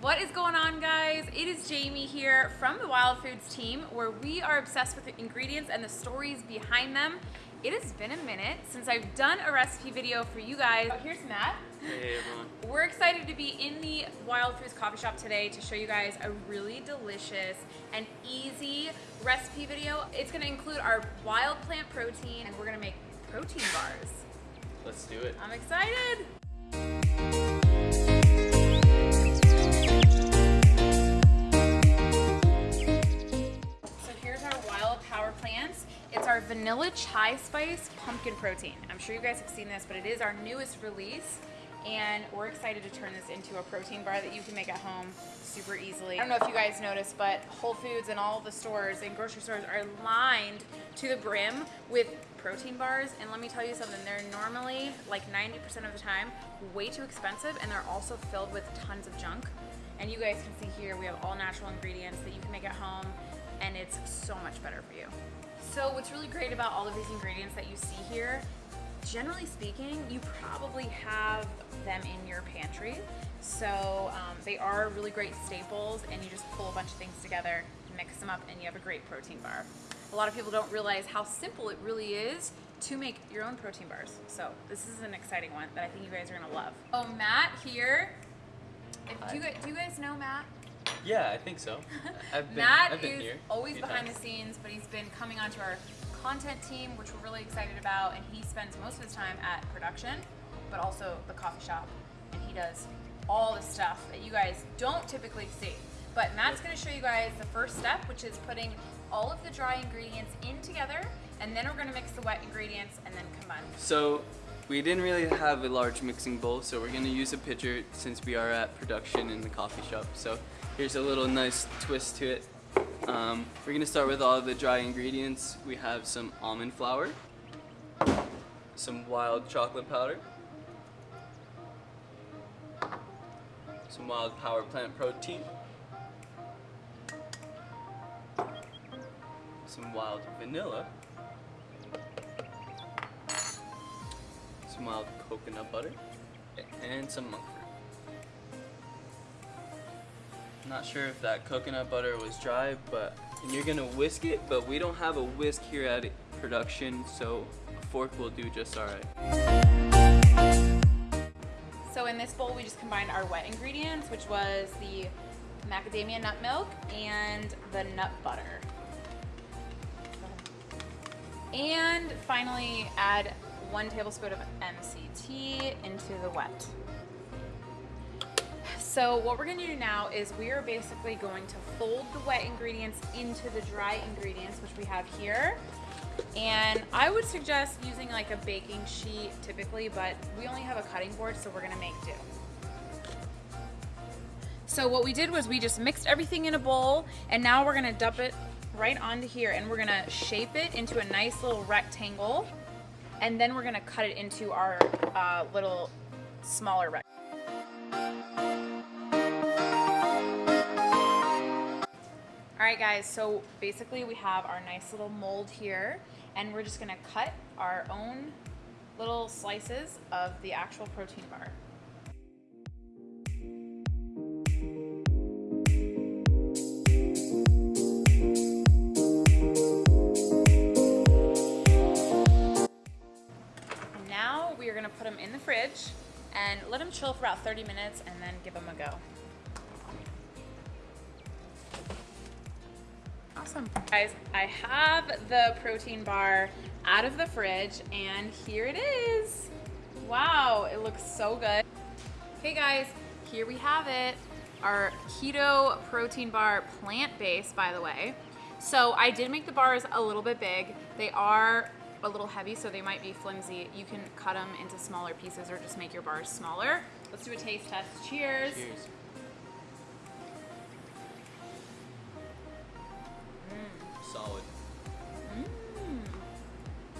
What is going on guys? It is Jamie here from the Wild Foods team where we are obsessed with the ingredients and the stories behind them. It has been a minute since I've done a recipe video for you guys. Oh, here's Matt. Hey everyone. We're excited to be in the Wild Foods coffee shop today to show you guys a really delicious and easy recipe video. It's gonna include our wild plant protein and we're gonna make protein bars. Let's do it. I'm excited. It's our vanilla chai spice pumpkin protein. I'm sure you guys have seen this, but it is our newest release. And we're excited to turn this into a protein bar that you can make at home super easily. I don't know if you guys noticed, but Whole Foods and all the stores and grocery stores are lined to the brim with protein bars. And let me tell you something, they're normally like 90% of the time way too expensive and they're also filled with tons of junk. And you guys can see here, we have all natural ingredients that you can make at home and it's so much better for you. So what's really great about all of these ingredients that you see here, generally speaking, you probably have them in your pantry. So um, they are really great staples and you just pull a bunch of things together, mix them up and you have a great protein bar. A lot of people don't realize how simple it really is to make your own protein bars. So this is an exciting one that I think you guys are gonna love. Oh, Matt here. If, do, you, do you guys know Matt? Yeah, I think so. I've been, Matt I've been is here. always behind times. the scenes, but he's been coming onto our content team, which we're really excited about. And he spends most of his time at production, but also the coffee shop. And he does all the stuff that you guys don't typically see. But Matt's going to show you guys the first step, which is putting all of the dry ingredients in together. And then we're going to mix the wet ingredients and then combine. So we didn't really have a large mixing bowl, so we're gonna use a pitcher since we are at production in the coffee shop. So here's a little nice twist to it. Um, we're gonna start with all the dry ingredients. We have some almond flour, some wild chocolate powder, some wild power plant protein, some wild vanilla, some mild coconut butter, and some monk fruit. Not sure if that coconut butter was dry, but and you're gonna whisk it, but we don't have a whisk here at production, so a fork will do just alright. So in this bowl, we just combined our wet ingredients, which was the macadamia nut milk and the nut butter. And finally, add one tablespoon of MCT into the wet. So what we're gonna do now is we are basically going to fold the wet ingredients into the dry ingredients, which we have here. And I would suggest using like a baking sheet typically, but we only have a cutting board, so we're gonna make do. So what we did was we just mixed everything in a bowl, and now we're gonna dump it right onto here, and we're gonna shape it into a nice little rectangle, and then we're gonna cut it into our uh, little smaller rectangle. All right guys, so basically we have our nice little mold here and we're just gonna cut our own little slices of the actual protein bar. Chill for about 30 minutes and then give them a go. Awesome. Guys, I have the protein bar out of the fridge and here it is. Wow, it looks so good. Okay guys, here we have it. Our keto protein bar, plant-based by the way. So I did make the bars a little bit big. They are a little heavy, so they might be flimsy. You can cut them into smaller pieces or just make your bars smaller. Let's do a taste test. Cheers. Cheers. Solid.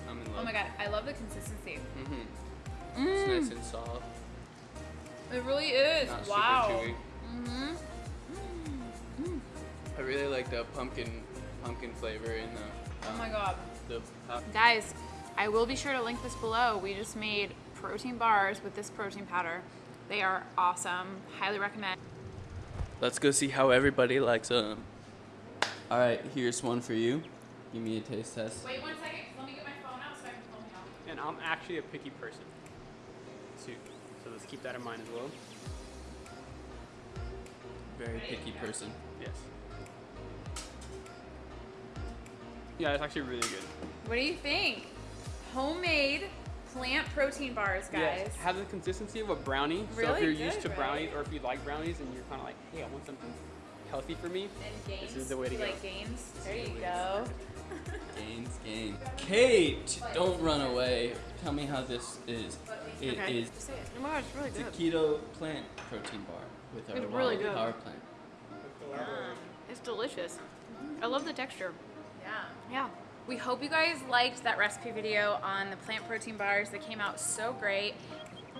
I'm in love. Oh my god, I love the consistency. Mm-hmm. It's Mm, nice and soft. it really is. Not wow. Mm-hmm. I really like the pumpkin pumpkin flavor in the. Oh um, my god. The Guys, I will be sure to link this below. We just made protein bars with this protein powder. They are awesome. Highly recommend. Let's go see how everybody likes them. All right, here's one for you. Give me a taste test. Wait one second. Let me get my phone out so I can film you. And I'm actually a picky person too. So let's keep that in mind as well. Very picky person. Yes. Yeah, it's actually really good. What do you think? Homemade plant protein bars, guys. Yes, have the consistency of a brownie. Really so if you're used good, to right? brownies, or if you like brownies, and you're kind of like, hey, I want something healthy for me. And gains. This is the way to You go. Like gains. There you go. Gains, gains. Kate, don't run away. Tell me how this is. It is Just say it. Oh my god, it's really it's a good. keto plant protein bar with our It's really good. power plant. It's delicious. I love the texture. Yeah. Yeah. We hope you guys liked that recipe video on the plant protein bars. They came out so great.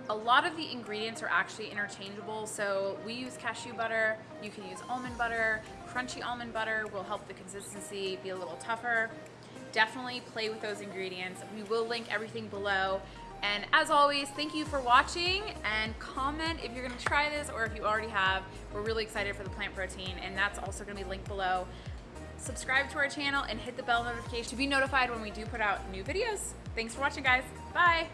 A lot of the ingredients are actually interchangeable. So we use cashew butter. You can use almond butter. Crunchy almond butter will help the consistency be a little tougher. Definitely play with those ingredients. We will link everything below. And as always, thank you for watching and comment if you're gonna try this or if you already have. We're really excited for the plant protein and that's also gonna be linked below subscribe to our channel and hit the bell notification to be notified when we do put out new videos. Thanks for watching, guys. Bye.